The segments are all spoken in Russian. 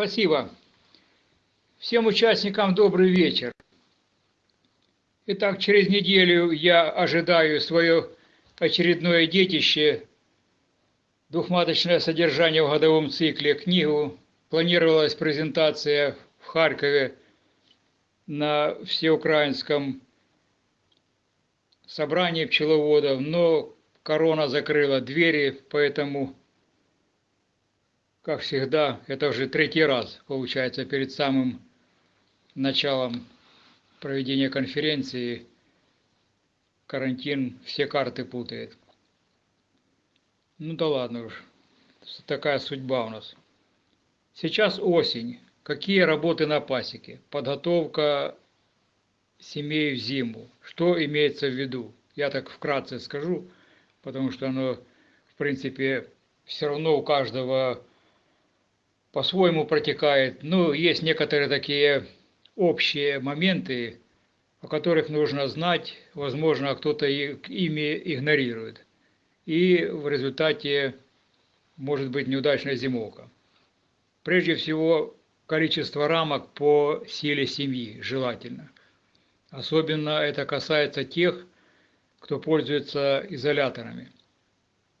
Спасибо. Всем участникам добрый вечер. Итак, через неделю я ожидаю свое очередное детище, двухматочное содержание в годовом цикле, книгу. Планировалась презентация в Харькове на всеукраинском собрании пчеловодов, но корона закрыла двери, поэтому как всегда, это уже третий раз, получается, перед самым началом проведения конференции карантин все карты путает. Ну да ладно уж, такая судьба у нас. Сейчас осень. Какие работы на пасеке? Подготовка семей в зиму. Что имеется в виду? Я так вкратце скажу, потому что оно, в принципе, все равно у каждого по-своему протекает. Ну, есть некоторые такие общие моменты, о которых нужно знать, возможно, кто-то ими игнорирует. И в результате может быть неудачная зимовка. Прежде всего, количество рамок по силе семьи желательно. Особенно это касается тех, кто пользуется изоляторами.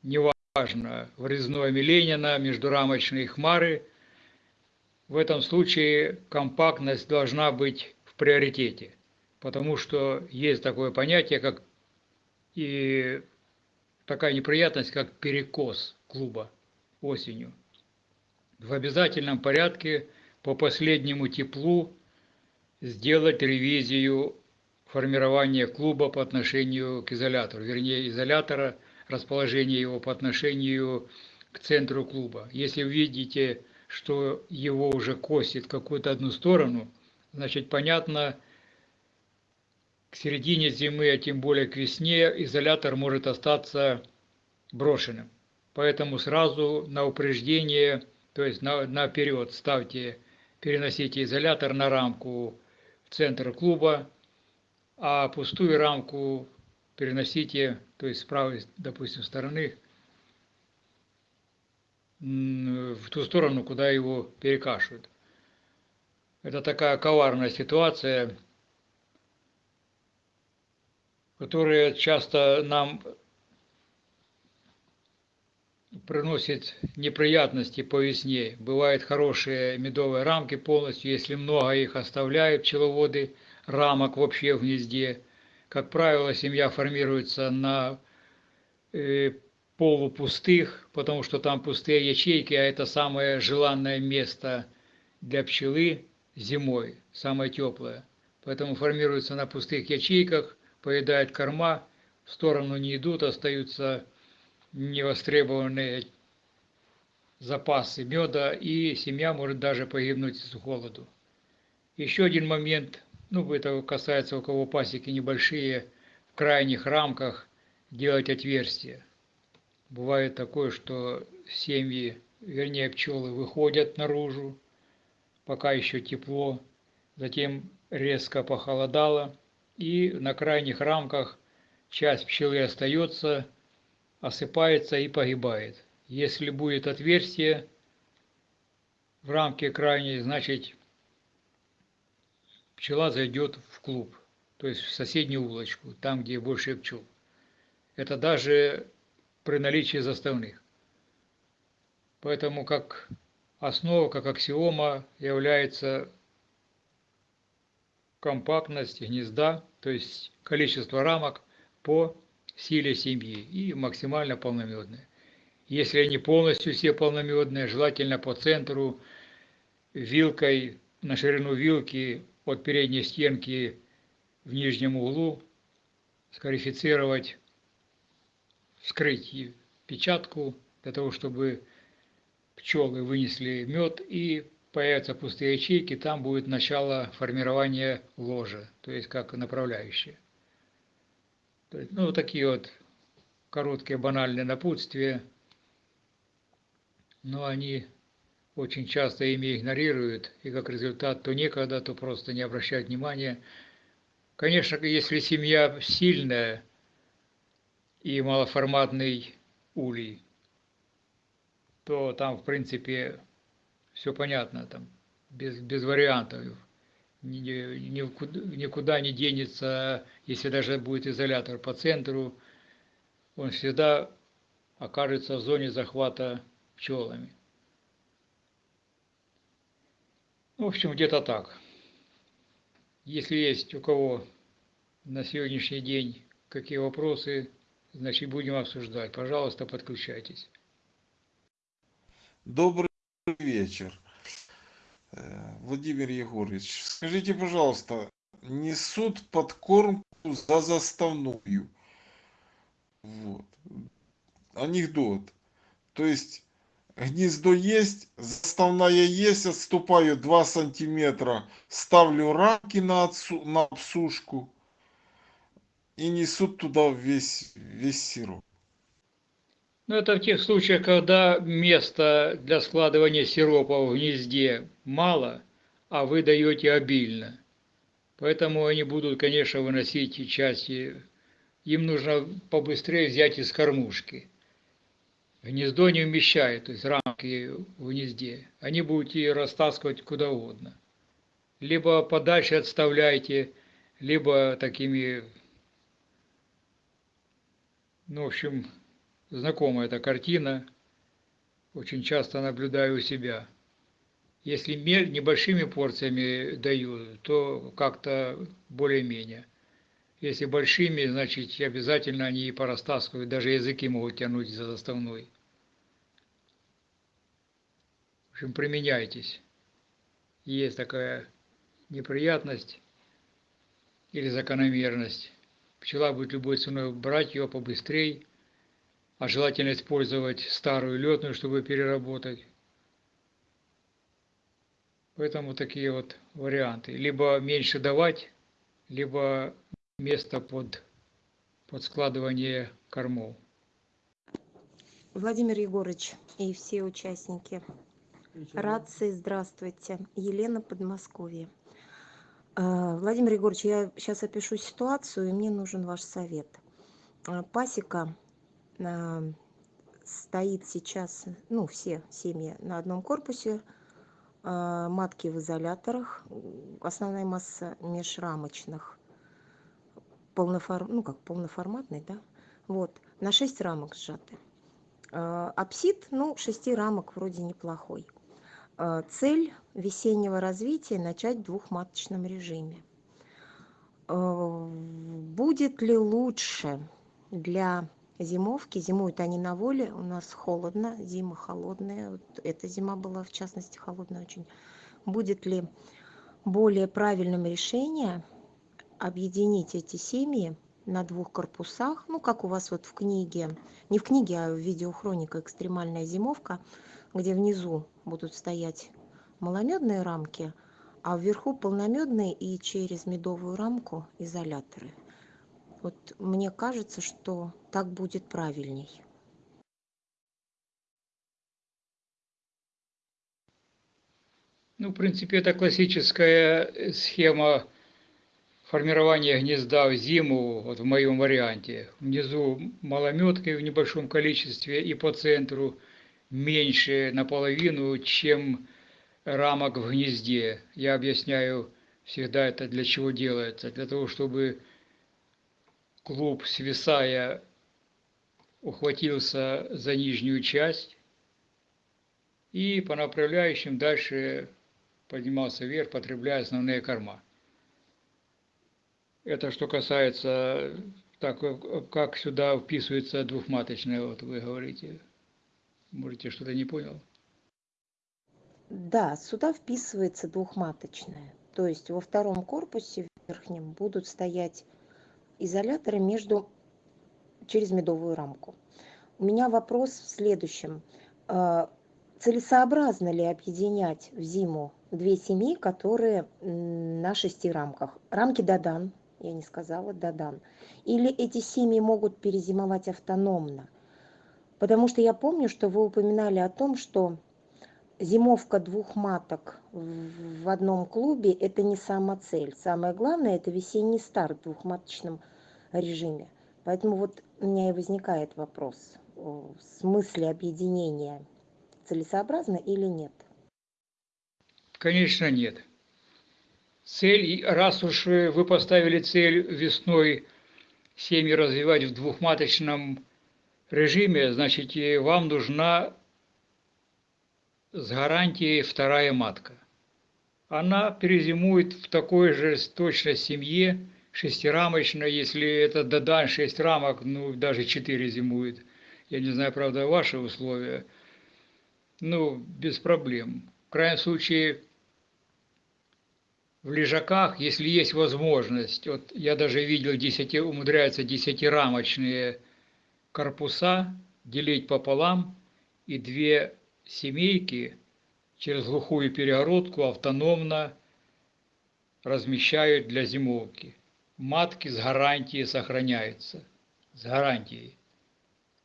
Неважно, врезное Ленина, междурамочные хмары – в этом случае компактность должна быть в приоритете, потому что есть такое понятие, как и такая неприятность, как перекос клуба осенью. В обязательном порядке по последнему теплу сделать ревизию формирования клуба по отношению к изолятору, вернее изолятора, расположение его по отношению к центру клуба. Если вы видите что его уже косит какую-то одну сторону, значит, понятно, к середине зимы, а тем более к весне, изолятор может остаться брошенным. Поэтому сразу на упреждение, то есть на, наперед ставьте, переносите изолятор на рамку в центр клуба, а пустую рамку переносите, то есть с правой, допустим, стороны, в ту сторону, куда его перекашивают. Это такая коварная ситуация, которая часто нам приносит неприятности по весне. Бывают хорошие медовые рамки полностью, если много их оставляют пчеловоды, рамок вообще в гнезде. Как правило, семья формируется на э, полупустых, потому что там пустые ячейки, а это самое желанное место для пчелы зимой, самое теплое. Поэтому формируются на пустых ячейках, поедают корма, в сторону не идут, остаются невостребованные запасы меда, и семья может даже погибнуть с холоду. Еще один момент, ну это касается у кого пасеки небольшие, в крайних рамках делать отверстия. Бывает такое, что семьи, вернее пчелы, выходят наружу, пока еще тепло, затем резко похолодало, и на крайних рамках часть пчелы остается, осыпается и погибает. Если будет отверстие в рамке крайней, значит пчела зайдет в клуб, то есть в соседнюю улочку, там, где больше пчел. Это даже при наличии заставных. Поэтому как основа, как аксиома является компактность гнезда, то есть количество рамок по силе семьи и максимально полномедные. Если они полностью все полномедные, желательно по центру, вилкой на ширину вилки от передней стенки в нижнем углу скарифицировать вскрыть печатку для того, чтобы пчелы вынесли мед и появятся пустые ячейки, там будет начало формирования ложа, то есть как направляющее. ну, такие вот короткие банальные напутствия, но они очень часто ими игнорируют, и как результат то некогда, то просто не обращают внимания. Конечно, если семья сильная, и малоформатный улей, то там, в принципе, все понятно там, без, без вариантов. Никуда, никуда не денется, если даже будет изолятор по центру, он всегда окажется в зоне захвата пчелами. В общем, где-то так. Если есть у кого на сегодняшний день какие вопросы, значит будем обсуждать. Пожалуйста, подключайтесь. Добрый вечер. Э, Владимир Егорович, скажите, пожалуйста, несут подкормку за заставную. Вот. Анекдот. То есть гнездо есть, заставная есть, отступаю 2 сантиметра, ставлю рамки на, отсу, на обсушку и несут туда весь, весь сироп. Ну, это в тех случаях, когда места для складывания сиропа в гнезде мало, а вы даете обильно. Поэтому они будут, конечно, выносить части. Им нужно побыстрее взять из кормушки гнездо не вмещает, то есть рамки в гнезде, они будут ее растаскивать куда угодно. Либо подальше отставляйте, либо такими, ну, в общем, знакомая эта картина, очень часто наблюдаю у себя. Если небольшими порциями даю, то как-то более-менее. Если большими, значит, обязательно они и порастаскивают, даже языки могут тянуть за заставной. В общем, применяйтесь. Есть такая неприятность или закономерность. Пчела будет любой ценой брать ее побыстрее, а желательно использовать старую летную, чтобы переработать. Поэтому такие вот варианты. Либо меньше давать, либо место под, под складывание кормов. Владимир Егорович и все участники. Рации, здравствуйте. Елена, Подмосковье. А, Владимир Егорович, я сейчас опишу ситуацию, и мне нужен ваш совет. А, пасека а, стоит сейчас, ну, все семьи на одном корпусе, матки в изоляторах, основная масса межрамочных полноформ, ну как полноформатный, да, вот, на 6 рамок сжаты. Апсид, ну, 6 рамок вроде неплохой. А, цель весеннего развития – начать в двухматочном режиме. А, будет ли лучше для зимовки? Зимуют они на воле, у нас холодно, зима холодная. Вот эта зима была, в частности, холодная очень. Будет ли более правильным решением объединить эти семьи на двух корпусах, ну, как у вас вот в книге, не в книге, а в видеохроника «Экстремальная зимовка», где внизу будут стоять маломедные рамки, а вверху полномедные и через медовую рамку изоляторы. Вот мне кажется, что так будет правильней. Ну, в принципе, это классическая схема формирование гнезда в зиму, вот в моем варианте, внизу малометкой в небольшом количестве и по центру меньше наполовину, чем рамок в гнезде. Я объясняю всегда это для чего делается. Для того, чтобы клуб, свисая, ухватился за нижнюю часть и по направляющим дальше поднимался вверх, потребляя основные корма. Это что касается, так как сюда вписывается двухматочная, вот вы говорите. Можете, что-то не понял? Да, сюда вписывается двухматочная. То есть во втором корпусе верхнем будут стоять изоляторы между через медовую рамку. У меня вопрос в следующем. А, целесообразно ли объединять в зиму две семьи, которые на шести рамках? Рамки Дадан я не сказала, Дадан. Или эти семьи могут перезимовать автономно? Потому что я помню, что вы упоминали о том, что зимовка двух маток в одном клубе – это не сама цель. Самое главное – это весенний старт в двухматочном режиме. Поэтому вот у меня и возникает вопрос, в смысле объединения целесообразно или нет? Конечно, нет. Цель, раз уж вы поставили цель весной семьи развивать в двухматочном режиме, значит, вам нужна с гарантией вторая матка. Она перезимует в такой же точно семье, шестирамочной, если это додан 6 рамок, ну, даже 4 зимует. Я не знаю, правда, ваши условия. Ну, без проблем. В крайнем случае, в лежаках, если есть возможность, вот я даже видел, 10, умудряются десятирамочные корпуса делить пополам, и две семейки через глухую перегородку автономно размещают для зимовки. Матки с гарантией сохраняются. С гарантией.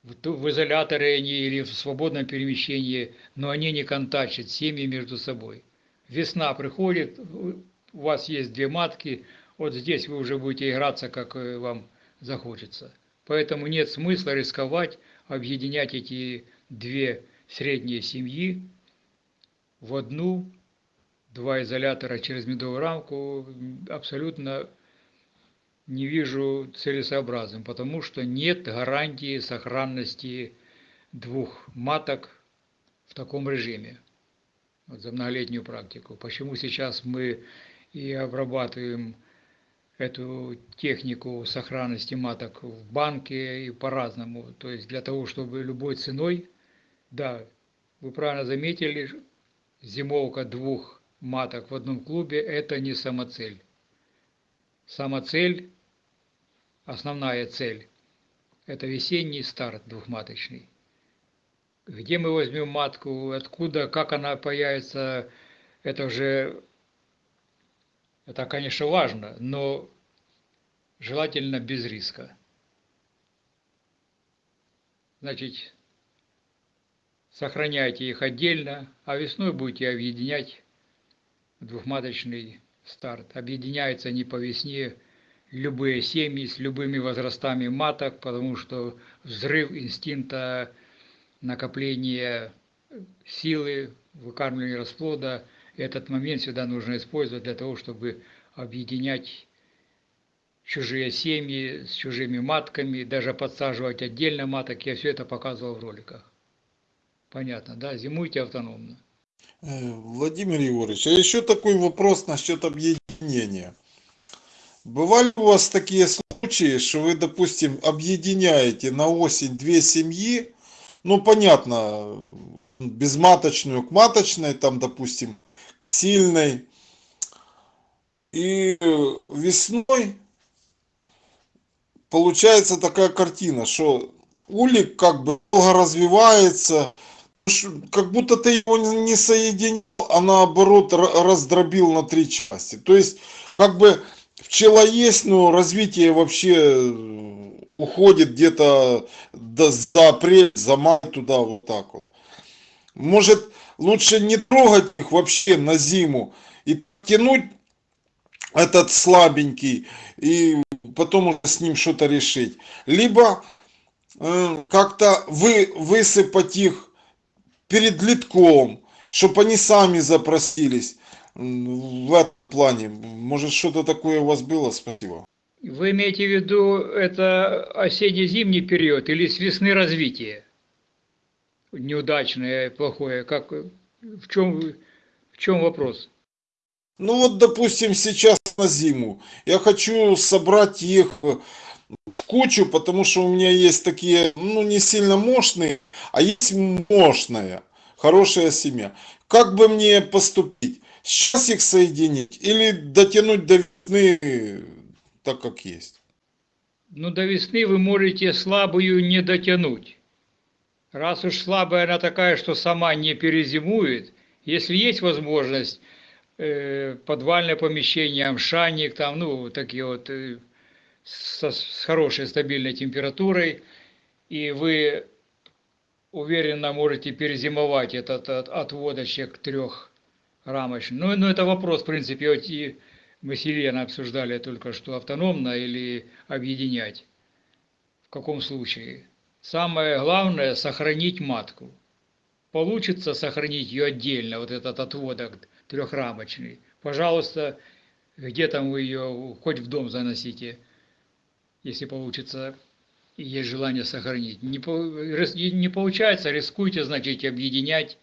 В изоляторе они или в свободном перемещении, но они не контактят семьи между собой. Весна приходит, у вас есть две матки, вот здесь вы уже будете играться, как э, вам захочется. Поэтому нет смысла рисковать, объединять эти две средние семьи в одну, два изолятора через медовую рамку абсолютно не вижу целесообразным, потому что нет гарантии сохранности двух маток в таком режиме вот за многолетнюю практику. Почему сейчас мы и обрабатываем эту технику сохранности маток в банке и по-разному. То есть для того, чтобы любой ценой, да, вы правильно заметили, зимовка двух маток в одном клубе – это не самоцель. Самоцель, основная цель – это весенний старт двухматочный. Где мы возьмем матку, откуда, как она появится, это уже, это, конечно, важно, но желательно без риска. Значит, сохраняйте их отдельно, а весной будете объединять двухматочный старт. Объединяются они по весне любые семьи с любыми возрастами маток, потому что взрыв инстинкта накопления силы, выкармливания расплода, этот момент всегда нужно использовать для того, чтобы объединять чужие семьи с чужими матками, даже подсаживать отдельно маток. Я все это показывал в роликах. Понятно, да? Зимуйте автономно. Э, Владимир Егорович, а еще такой вопрос насчет объединения. Бывали у вас такие случаи, что вы, допустим, объединяете на осень две семьи, ну, понятно, безматочную к маточной, там, допустим, сильной, и весной получается такая картина, что улик как бы долго развивается, как будто ты его не соединил, а наоборот раздробил на три части. То есть, как бы пчела есть, но развитие вообще э, уходит где-то за апрель, за май туда вот так вот. Может, лучше не трогать их вообще на зиму и тянуть этот слабенький и потом уже с ним что-то решить. Либо э, как-то вы, высыпать их перед литком, чтобы они сами запросились в этом плане. Может, что-то такое у вас было? Спасибо. Вы имеете в виду это осенне-зимний период или с весны развития? Неудачное, плохое. Как, в, чем, в чем вопрос? Ну вот, допустим, сейчас на зиму. Я хочу собрать их в кучу, потому что у меня есть такие, ну, не сильно мощные, а есть мощная, хорошая семья. Как бы мне поступить? Сейчас их соединить или дотянуть до весны так, как есть? Ну, до весны вы можете слабую не дотянуть. Раз уж слабая она такая, что сама не перезимует, если есть возможность, э, подвальное помещение, амшаник, там, ну, такие вот, э, со, с хорошей стабильной температурой, и вы уверенно можете перезимовать этот от, отводочек трех рамочный. Ну, ну, это вопрос, в принципе, вот и мы с Еленой обсуждали только что, автономно или объединять. В каком случае? Самое главное – сохранить матку. Получится сохранить ее отдельно, вот этот отводок, трехрамочный. Пожалуйста, где там вы ее, хоть в дом заносите, если получится, и есть желание сохранить. Не, не получается, рискуйте, значит, объединять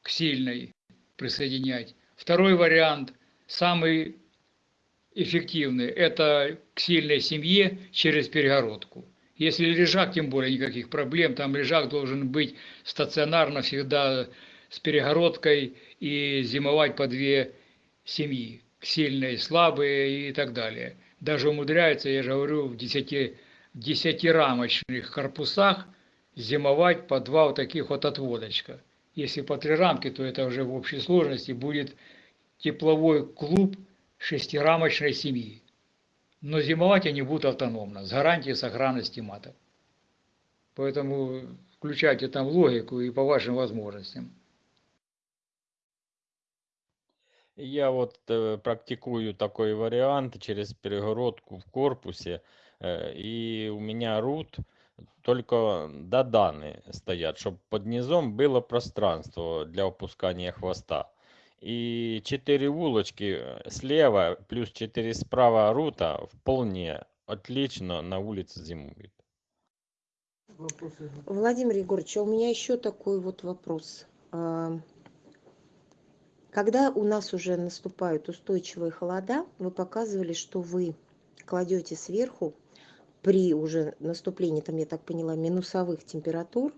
к сильной, присоединять. Второй вариант, самый эффективный, это к сильной семье через перегородку. Если лежак, тем более никаких проблем, там лежак должен быть стационарно всегда с перегородкой и зимовать по две семьи, сильные, слабые и так далее. Даже умудряется, я же говорю, в десяти, десятирамочных корпусах зимовать по два вот таких вот отводочка. Если по три рамки, то это уже в общей сложности будет тепловой клуб шестирамочной семьи но зимовать они будут автономно, с гарантией сохранности маток. Поэтому включайте там логику и по вашим возможностям. Я вот э, практикую такой вариант через перегородку в корпусе, э, и у меня рут только доданы стоят, чтобы под низом было пространство для опускания хвоста и 4 улочки э, слева плюс 4 справа рута вполне отлично на улице зимует. Владимир Егорович, а у меня еще такой вот вопрос. Когда у нас уже наступают устойчивые холода, вы показывали, что вы кладете сверху при уже наступлении, там, я так поняла, минусовых температур,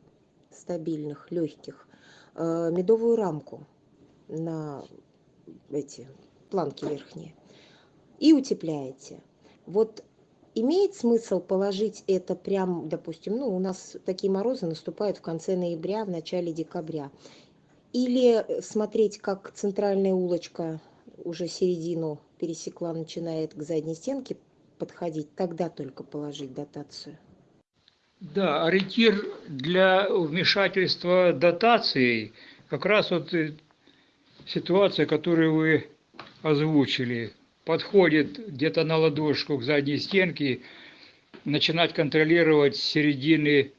стабильных, легких, э, медовую рамку на эти планки верхние и утепляете. Вот имеет смысл положить это прям, допустим, ну, у нас такие морозы наступают в конце ноября, в начале декабря. Или смотреть, как центральная улочка уже середину пересекла, начинает к задней стенке подходить, тогда только положить дотацию. Да, ориентир для вмешательства дотацией как раз вот ситуация, которую вы озвучили, подходит где-то на ладошку к задней стенке, начинать контролировать середины,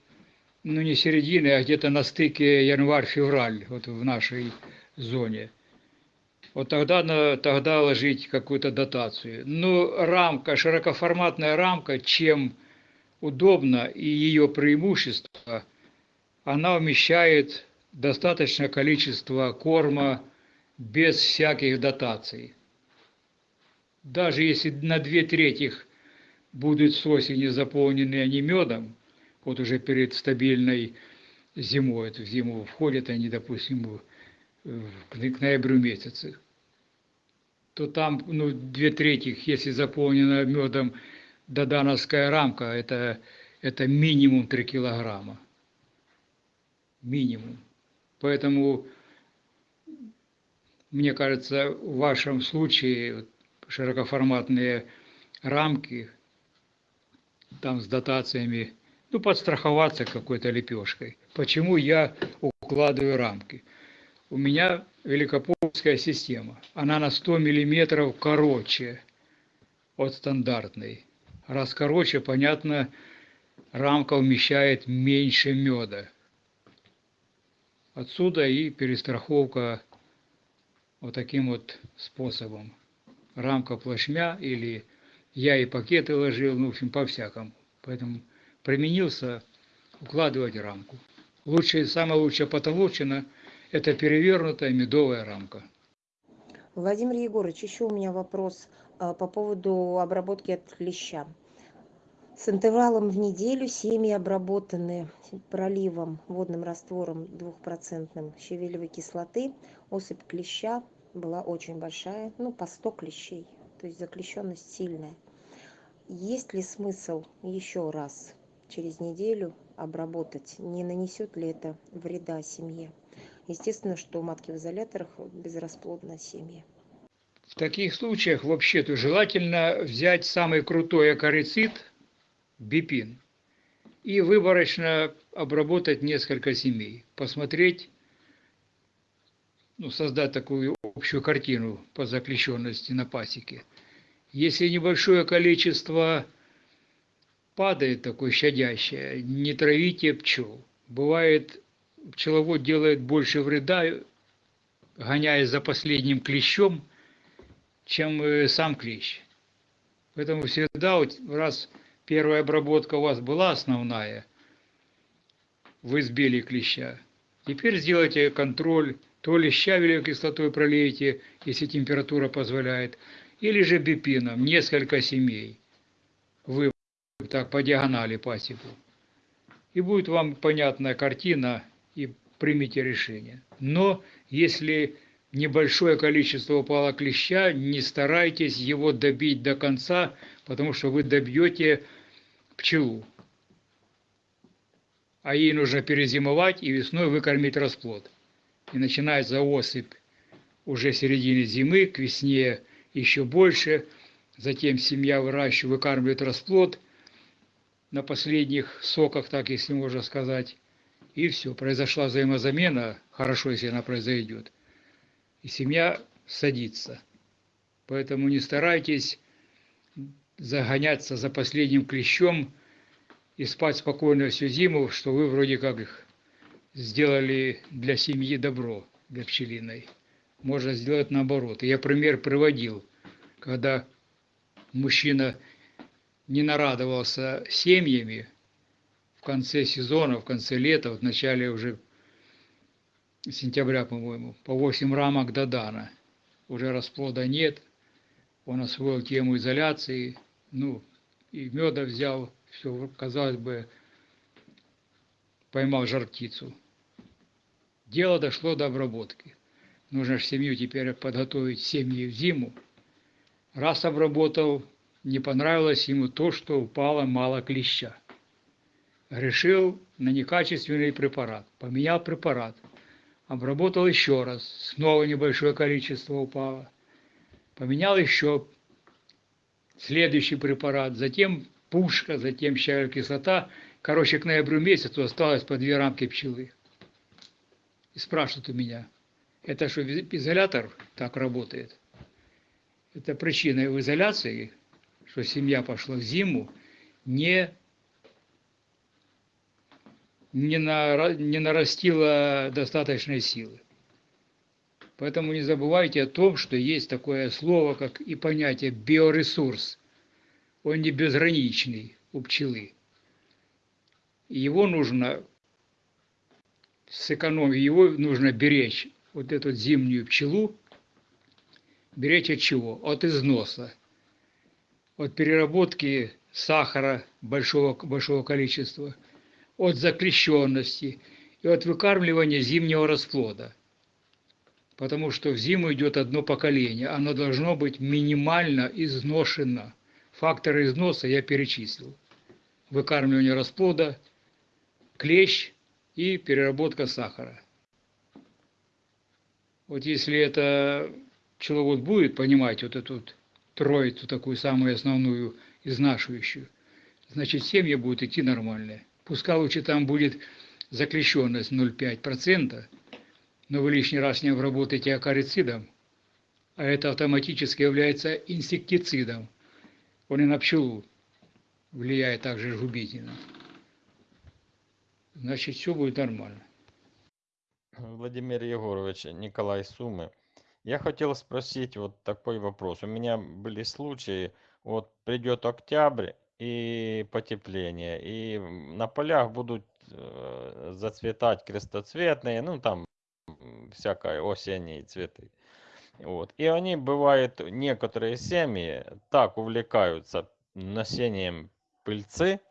ну не середины, а где-то на стыке январь-февраль, вот в нашей зоне. Вот тогда, тогда ложить какую-то дотацию. Но рамка, широкоформатная рамка, чем удобно и ее преимущество, она вмещает достаточное количество корма, без всяких дотаций. Даже если на две трети будут с осени заполнены они медом, вот уже перед стабильной зимой, в зиму входят они, допустим, к ноябрю месяце, то там ну, две трети, если заполнена медом додановская рамка, это, это минимум 3 килограмма. Минимум. Поэтому мне кажется, в вашем случае широкоформатные рамки, там с дотациями, ну, подстраховаться какой-то лепешкой. Почему я укладываю рамки? У меня великопольская система. Она на 100 миллиметров короче от стандартной. Раз короче, понятно, рамка умещает меньше меда. Отсюда и перестраховка вот таким вот способом. Рамка плашмя или я и пакеты ложил, ну, в общем, по-всякому. Поэтому применился укладывать рамку. Лучшая, самая лучшая потолочина – это перевернутая медовая рамка. Владимир Егорович, еще у меня вопрос а, по поводу обработки от клеща. С интервалом в неделю семьи обработаны проливом, водным раствором двухпроцентным щавелевой кислоты, особь клеща была очень большая, ну, по 100 клещей, то есть заклещенность сильная. Есть ли смысл еще раз через неделю обработать? Не нанесет ли это вреда семье? Естественно, что матки в изоляторах безрасплодна семья. В таких случаях вообще-то желательно взять самый крутой акарицид, бипин, и выборочно обработать несколько семей, посмотреть, ну, создать такую общую картину по заключенности на пасеке. Если небольшое количество падает такое щадящее, не травите пчел. Бывает, пчеловод делает больше вреда, гоняясь за последним клещом, чем э, сам клещ. Поэтому всегда, раз первая обработка у вас была основная, вы сбили клеща, теперь сделайте контроль, то ли щавелевой кислотой пролейте, если температура позволяет, или же бипином, несколько семей. Вы так по диагонали пасеку. И будет вам понятная картина, и примите решение. Но если небольшое количество упало клеща, не старайтесь его добить до конца, потому что вы добьете пчелу. А ей нужно перезимовать и весной выкормить расплод. И начинается осыпь уже в середине зимы, к весне еще больше. Затем семья выращивает, выкармливает расплод на последних соках, так если можно сказать. И все, произошла взаимозамена, хорошо, если она произойдет – и семья садится. Поэтому не старайтесь загоняться за последним клещом и спать спокойно всю зиму, что вы вроде как сделали для семьи добро, для пчелиной. Можно сделать наоборот. я пример приводил, когда мужчина не нарадовался семьями в конце сезона, в конце лета, в начале уже сентября, по-моему, по 8 рамок до Дана. Уже расплода нет. Он освоил тему изоляции, ну, и меда взял, все, казалось бы, поймал жар птицу. Дело дошло до обработки. Нужно же семью теперь подготовить семьи в зиму. Раз обработал, не понравилось ему то, что упало мало клеща. Решил на некачественный препарат. Поменял препарат – обработал еще раз, снова небольшое количество упало. Поменял еще следующий препарат, затем пушка, затем щавель кислота. Короче, к ноябрю месяцу осталось по две рамки пчелы. И спрашивают у меня, это что, изолятор так работает? Это причина в изоляции, что семья пошла в зиму, не не, на, не нарастила достаточной силы. Поэтому не забывайте о том, что есть такое слово, как и понятие биоресурс. Он не безграничный у пчелы. Его нужно сэкономить, его нужно беречь, вот эту зимнюю пчелу, беречь от чего? От износа, от переработки сахара большого, большого количества – от заклещенности и от выкармливания зимнего расплода. Потому что в зиму идет одно поколение, оно должно быть минимально изношено. Факторы износа я перечислил. Выкармливание расплода, клещ и переработка сахара. Вот если это пчеловод будет понимать вот эту троицу, такую самую основную, изнашивающую, значит семья будет идти нормальная. Пускай лучше там будет заклещенность 0,5%, но вы лишний раз не обработаете акарицидом, а это автоматически является инсектицидом. Он и на пчелу влияет также губительно. Значит, все будет нормально. Владимир Егорович, Николай Сумы. Я хотел спросить вот такой вопрос. У меня были случаи, вот придет октябрь, и потепление. И на полях будут э, зацветать крестоцветные, ну там всякое осенние цветы. Вот. И они бывают, некоторые семьи так увлекаются носением пыльцы,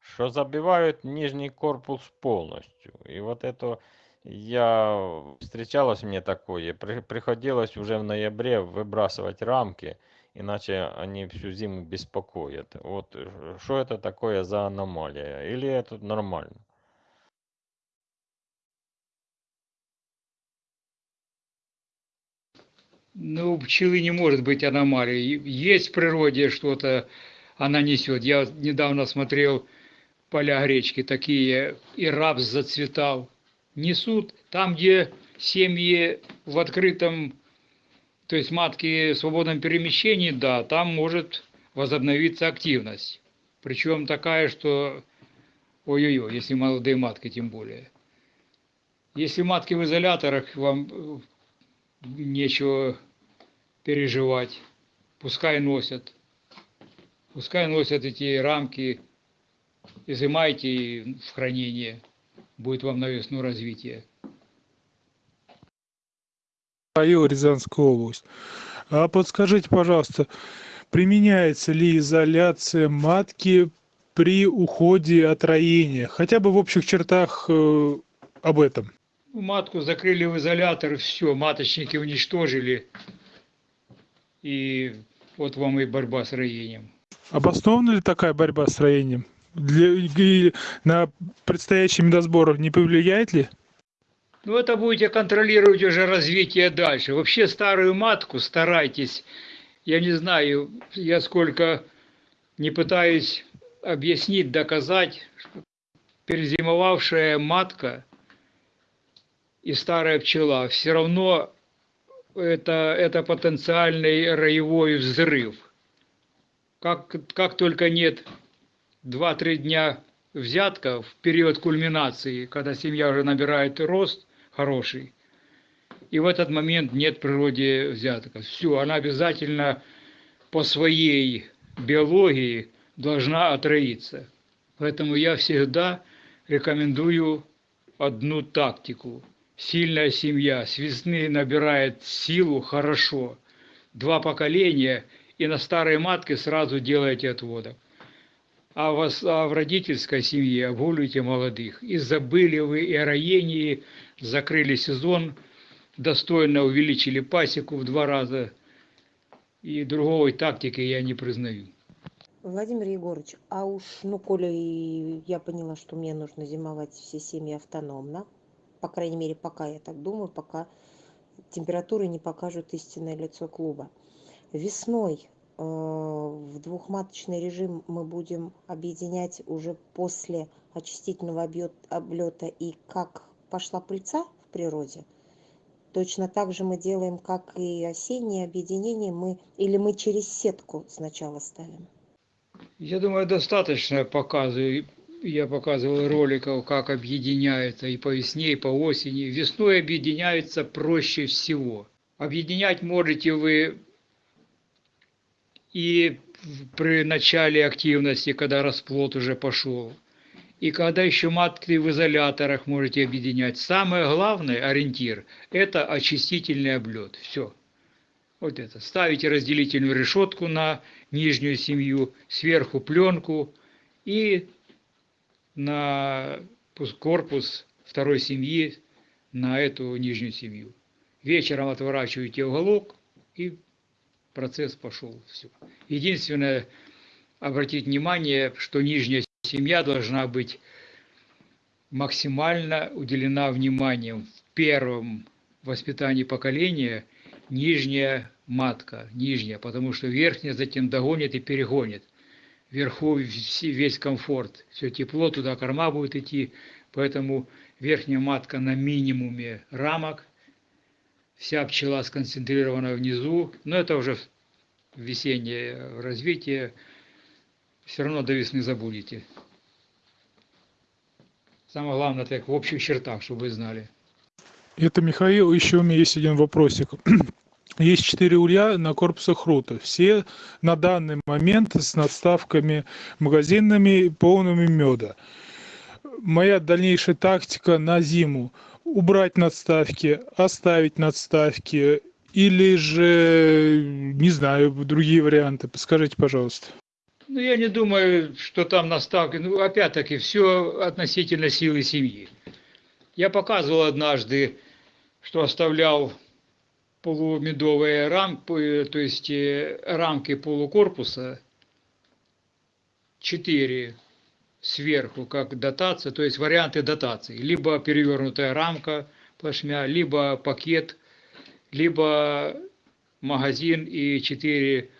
что забивают нижний корпус полностью. И вот это я встречалось мне такое, при, приходилось уже в ноябре выбрасывать рамки, иначе они всю зиму беспокоят. Вот э, что это такое за аномалия? Или это нормально? Ну, у пчелы не может быть аномалии. Есть в природе что-то, она несет. Я недавно смотрел поля гречки, такие, и рапс зацветал. Несут там, где семьи в открытом то есть матки в свободном перемещении, да, там может возобновиться активность. Причем такая, что ой-ой-ой, если молодые матки тем более. Если матки в изоляторах, вам нечего переживать. Пускай носят. Пускай носят эти рамки. Изымайте в хранение. Будет вам на весну развитие. Михаил, Рязанская область. А подскажите, пожалуйста, применяется ли изоляция матки при уходе от роения? Хотя бы в общих чертах э, об этом. Ну, Матку закрыли в изолятор, все, маточники уничтожили. И вот вам и борьба с роением. Обоснована ли такая борьба с роением? Для, на предстоящий медосбор не повлияет ли? Ну, это будете контролировать уже развитие дальше. Вообще старую матку старайтесь. Я не знаю, я сколько не пытаюсь объяснить, доказать, что перезимовавшая матка и старая пчела все равно это, это потенциальный роевой взрыв. Как, как только нет 2-3 дня взятка в период кульминации, когда семья уже набирает рост хороший, и в этот момент нет природе взятка. Все, она обязательно по своей биологии должна отроиться. Поэтому я всегда рекомендую одну тактику. Сильная семья с весны набирает силу хорошо. Два поколения и на старой матке сразу делаете отводок. А, вас, а в родительской семье обгуливайте молодых. И забыли вы и о роении, закрыли сезон, достойно увеличили пасеку в два раза. И другой тактики я не признаю. Владимир Егорович, а уж, ну, коли я поняла, что мне нужно зимовать все семьи автономно, по крайней мере, пока я так думаю, пока температуры не покажут истинное лицо клуба. Весной в двухматочный режим мы будем объединять уже после очистительного облета и как пошла пыльца в природе. Точно так же мы делаем, как и осеннее объединение, мы, или мы через сетку сначала ставим. Я думаю, достаточно показываю. Я показывал роликов, как объединяется и по весне, и по осени. Весной объединяется проще всего. Объединять можете вы и при начале активности, когда расплод уже пошел. И когда еще матки в изоляторах можете объединять. Самое главное, ориентир, это очистительный облет. Все. Вот это. Ставите разделительную решетку на нижнюю семью, сверху пленку и на пус- корпус второй семьи на эту нижнюю семью. Вечером отворачиваете уголок и процесс пошел. Все. Единственное, обратить внимание, что нижняя семья должна быть максимально уделена вниманием в первом воспитании поколения нижняя матка, нижняя, потому что верхняя затем догонит и перегонит. Вверху весь комфорт, все тепло, туда корма будет идти, поэтому верхняя матка на минимуме рамок, вся пчела сконцентрирована внизу, но это уже весеннее развитие, все равно до весны забудете. Самое главное, так в общих чертах, чтобы вы знали. Это Михаил, еще у меня есть один вопросик. Есть четыре улья на корпусах рута. Все на данный момент с надставками магазинными, полными меда. Моя дальнейшая тактика на зиму. Убрать надставки, оставить надставки или же, не знаю, другие варианты. Подскажите, пожалуйста. Ну, я не думаю, что там наставки. Ну, опять-таки, все относительно силы семьи. Я показывал однажды, что оставлял полумедовые рамки, то есть э, рамки полукорпуса, четыре сверху, как дотация, то есть варианты дотации. Либо перевернутая рамка плашмя, либо пакет, либо магазин и четыре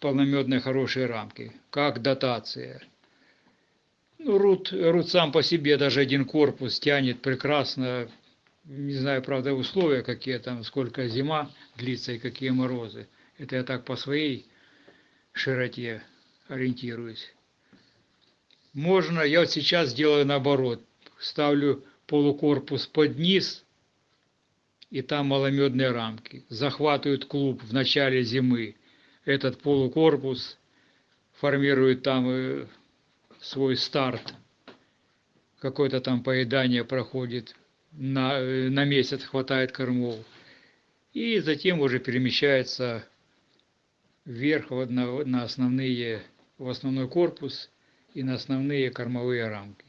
полномедные хорошие рамки, как дотация. Ну, рут, рут сам по себе, даже один корпус тянет прекрасно. Не знаю, правда, условия какие там, сколько зима длится и какие морозы. Это я так по своей широте ориентируюсь. Можно, я вот сейчас делаю наоборот. Ставлю полукорпус под низ и там маломедные рамки. Захватывают клуб в начале зимы. Этот полукорпус формирует там э, свой старт. Какое-то там поедание проходит. На, э, на месяц хватает кормов. И затем уже перемещается вверх одно- на основные, в основной корпус и на основные кормовые рамки.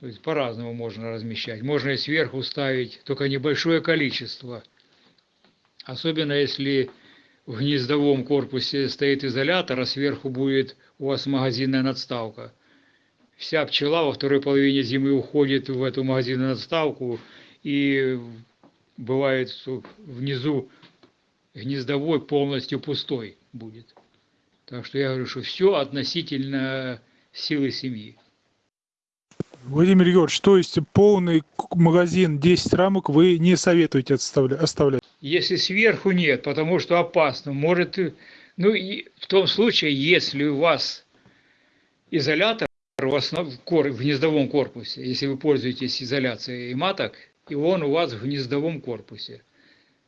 То есть по-разному можно размещать. Можно и сверху ставить, только небольшое количество. Особенно если в гнездовом корпусе стоит изолятор, а сверху будет у вас магазинная надставка. Вся пчела во второй половине зимы уходит в эту магазинную надставку, и бывает, что внизу гнездовой полностью пустой будет. Так что я говорю, что все относительно силы семьи. Владимир Егорович, то есть полный магазин 10 рамок вы не советуете оставлять? Если сверху нет, потому что опасно, может, и- ну и в том случае, если у вас изолятор в, основ- в кор- в гнездовом корпусе, если вы пользуетесь изоляцией маток, и он у вас в гнездовом корпусе,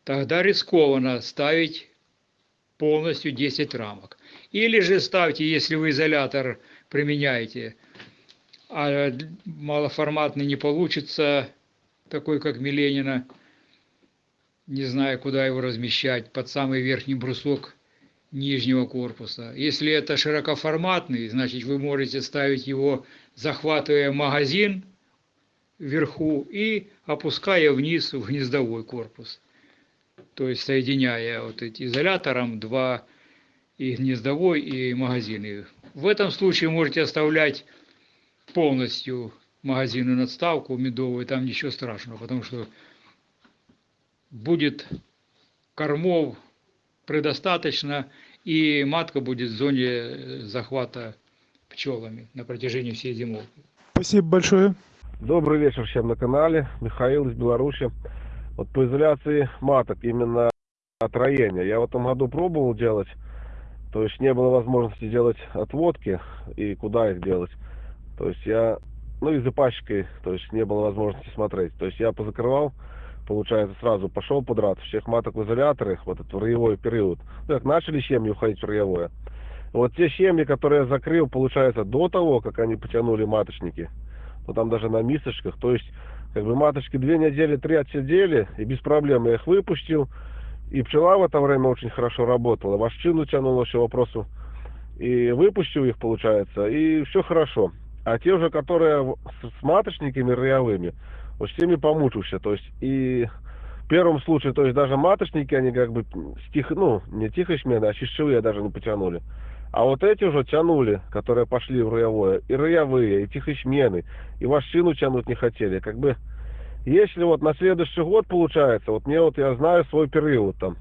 тогда рискованно ставить полностью 10 рамок. Или же ставьте, если вы изолятор применяете, а малоформатный не получится, такой как Миленина, не знаю, куда его размещать, под самый верхний брусок нижнего корпуса. Если это широкоформатный, значит вы можете ставить его, захватывая магазин вверху и опуская вниз в гнездовой корпус. То есть соединяя вот эти изолятором два и гнездовой, и магазины. В этом случае можете оставлять полностью магазинную надставку медовую, там ничего страшного, потому что будет кормов предостаточно, и матка будет в зоне э, захвата пчелами на протяжении всей зимовки. Спасибо большое. Добрый вечер всем на канале. Михаил из Беларуси. Вот по изоляции маток, именно от роения. Я в этом году пробовал делать, то есть не было возможности делать отводки и куда их делать. То есть я, ну и за пачкой, то есть не было возможности смотреть. То есть я позакрывал, получается, сразу пошел подряд всех маток в изоляторы, вот этот роевой период. Ну, как начали семьи уходить в роевое. Вот те семьи, которые я закрыл, получается, до того, как они потянули маточники, ну там даже на мисочках, то есть как бы маточки две недели, три отсидели, и без проблем я их выпустил, и пчела в это время очень хорошо работала, вощину тянула, все вопросу, и выпустил их, получается, и все хорошо. А те уже, которые с, маточниками роевыми, вот с теми помучился, то есть и в первом случае, то есть даже маточники, они как бы стих, ну, не тихой смены, а чищевые даже не потянули. А вот эти уже тянули, которые пошли в роевое, и роевые, и тихосмены, и вощину тянуть не хотели. Как бы, если вот на следующий год получается, вот мне вот, я знаю свой период там,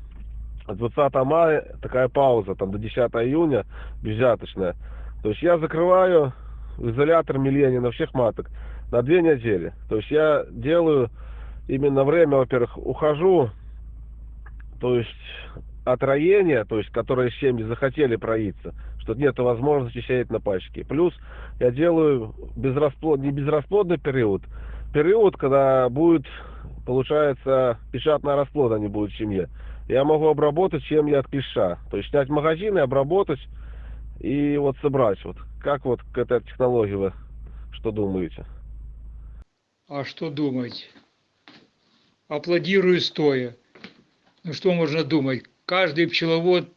от 20 мая такая пауза, там до 10 июня безжаточная. То есть я закрываю изолятор Миленина всех маток на две недели. То есть я делаю именно время, во-первых, ухожу, то есть от роения, то есть которые семьи захотели проиться, что нет возможности сеять на пачке. Плюс я делаю безрасплод, не безрасплодный период, период, когда будет, получается, печатная расплода не будет в семье. Я могу обработать семьи от клеща, то есть снять магазины, обработать и вот собрать. Вот как вот к этой технологии вы что думаете? А что думать? Аплодирую стоя. Ну что можно думать? Каждый пчеловод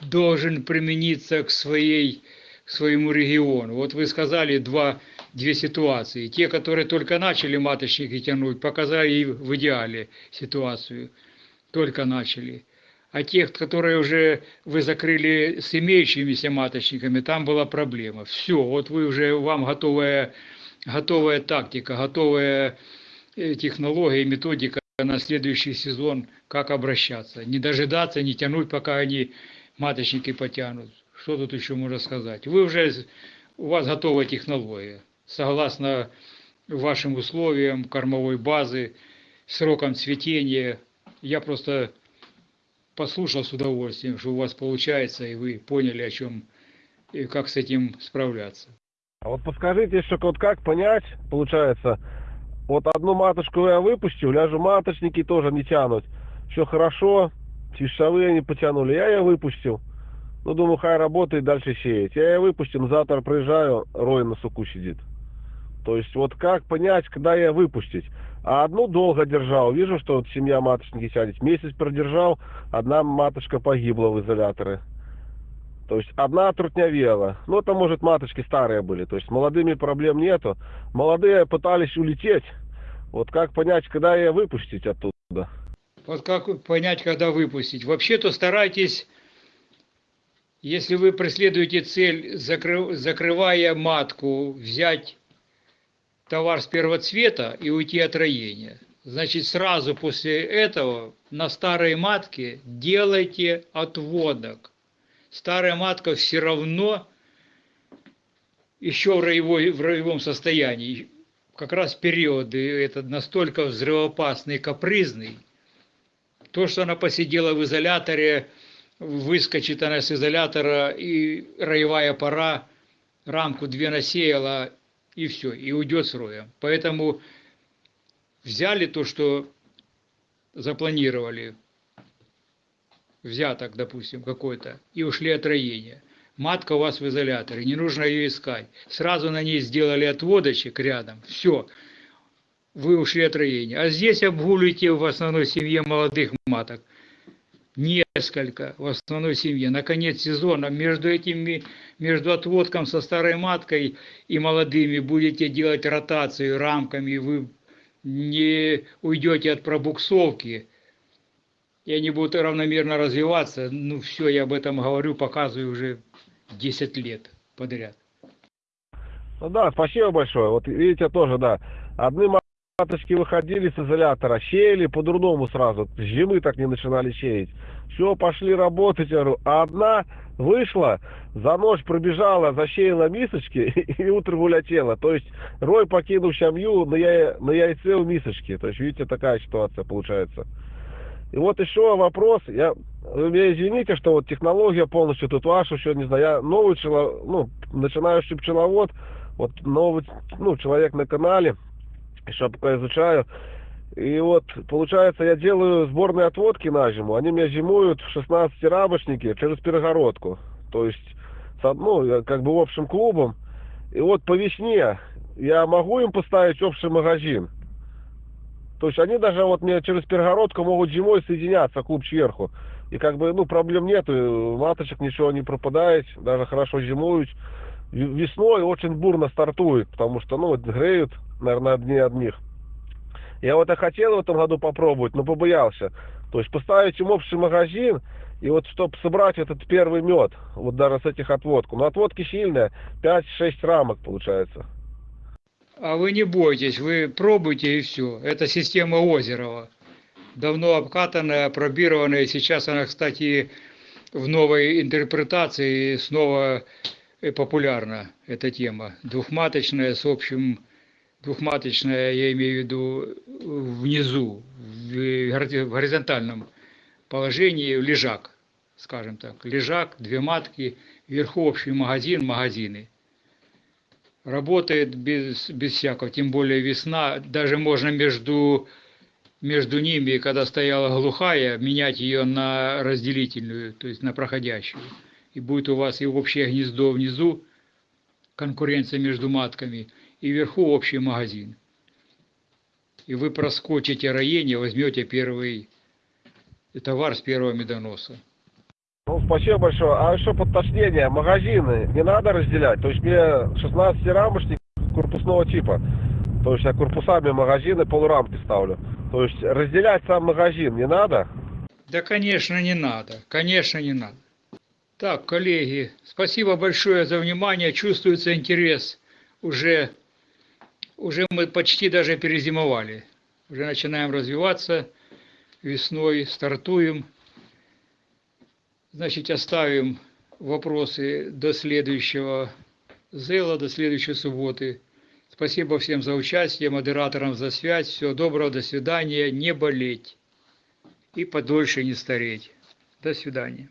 должен примениться к, своей, к своему региону. Вот вы сказали два, две ситуации. Те, которые только начали маточники тянуть, показали в идеале ситуацию. Только начали. А тех, которые уже вы закрыли с имеющимися маточниками, там была проблема. Все, вот вы уже, вам готовая, готовая тактика, готовая э, технология методика на следующий сезон, как обращаться. Не дожидаться, не тянуть, пока они маточники потянут. Что тут еще можно сказать? Вы уже, у вас готовая технология. Согласно вашим условиям кормовой базы, сроком цветения. Я просто послушал с удовольствием, что у вас получается, и вы поняли, о чем и как с этим справляться. А вот подскажите еще, вот как понять, получается, Вот одну маточку я выпустил, ляжу маточники тоже не тянут. Все хорошо, чищавые не потянули. Я ее выпустил. Ну, думаю, хай работает, дальше сеять. Я ее выпустил, завтра приезжаю, рой на суку сидит. То есть вот как понять, когда я выпустить? А одну долго держал. Вижу, что вот семья маточники сядет. Месяц продержал, одна маточка погибла в изоляторы. То есть одна трутнявела. Ну, это, может, маточки старые были. То есть молодыми проблем нету. Молодые пытались улететь. Вот как понять, когда ее выпустить оттуда? Вот как понять, когда выпустить? Вообще-то старайтесь, если вы преследуете цель, закры- закрывая матку, взять товар с первого цвета и уйти от роения. Значит, сразу после этого на старой матке делайте отводок. Старая матка все равно еще в, роевой, в роевом состоянии. Как раз периоды этот настолько взрывоопасный капризный. То, что она посидела в изоляторе, выскочит она с изолятора и роевая пора, рамку две насеяла, и все, и уйдет с роем. Поэтому взяли то, что запланировали, взяток, допустим, какой-то, и ушли от роения. Матка у вас в изоляторе, не нужно ее искать. Сразу на ней сделали отводочек рядом, все, вы ушли от роения. А здесь обгуливаете в основной семье молодых маток. Несколько в основной семье. На конец сезона между этими, между отводком со старой маткой и молодыми будете делать ротацию рамками, вы не уйдете от пробуксовки, и они будут равномерно развиваться. Ну все, я об этом говорю, показываю уже 10 лет подряд. Ну да, спасибо большое. Вот видите, тоже, да. Одни маточки выходили с изолятора, сеяли по-другому сразу. Зимы так не начинали сеять. Все, пошли работать, я говорю. А одна вышла, за ночь пробежала, засеяла мисочки и утром улетела. То есть рой покинул семью на, я... на яйце у мисочки. То есть, видите, такая ситуация получается. И вот еще вопрос, я, вы меня извините, что вот технология полностью тут ваша, еще не знаю, я новый пчеловод, ну, начинающий пчеловод, вот новый, ну, человек на канале, еще пока изучаю. И вот, получается, я делаю сборные отводки на зиму, они меня зимуют в 16 рамочнике через перегородку, то есть, ну, как бы общим клубом. И вот по весне я могу им поставить общий магазин, то есть они даже вот мне через перегородку могут зимой соединяться, клуб сверху. И как бы, ну, проблем нету, маточек ничего не пропадает, даже хорошо зимуют. Весной очень бурно стартует, потому что, ну, вот греют, наверное, одни одних. Я вот и хотел в этом году попробовать, но побоялся. То есть поставить им общий магазин, и вот чтобы собрать этот первый мед, вот даже с этих отводку. Но отводки сильные, 5-6 рамок получается. А вы не бойтесь, вы пробуйте и все. Это система Озерова. Давно обкатанная, пробированная. Сейчас она, кстати, в новой интерпретации снова популярна, эта тема. Двухматочная с общим... Двухматочная, я имею в виду, внизу, в горизонтальном положении, лежак, скажем так. Лежак, две матки, вверху общий магазин, магазины работает без, без всякого, тем более весна, даже можно между, между ними, когда стояла глухая, менять ее на разделительную, то есть на проходящую. И будет у вас и общее гнездо внизу, конкуренция между матками, и вверху общий магазин. И вы проскочите роение, возьмете первый товар с первого медоноса. Ну, спасибо большое. А еще подточнение, магазины не надо разделять. То есть мне 16 рамочник корпусного типа. То есть я корпусами магазины полурамки ставлю. То есть разделять сам магазин не надо? Да, конечно, не надо. Конечно, не надо. Так, коллеги, спасибо большое за внимание. Чувствуется интерес. Уже, уже мы почти даже перезимовали. Уже начинаем развиваться. Весной стартуем. Значит, оставим вопросы до следующего зела, до следующей субботы. Спасибо всем за участие, модераторам за связь. Всего доброго, до свидания. Не болеть и подольше не стареть. До свидания.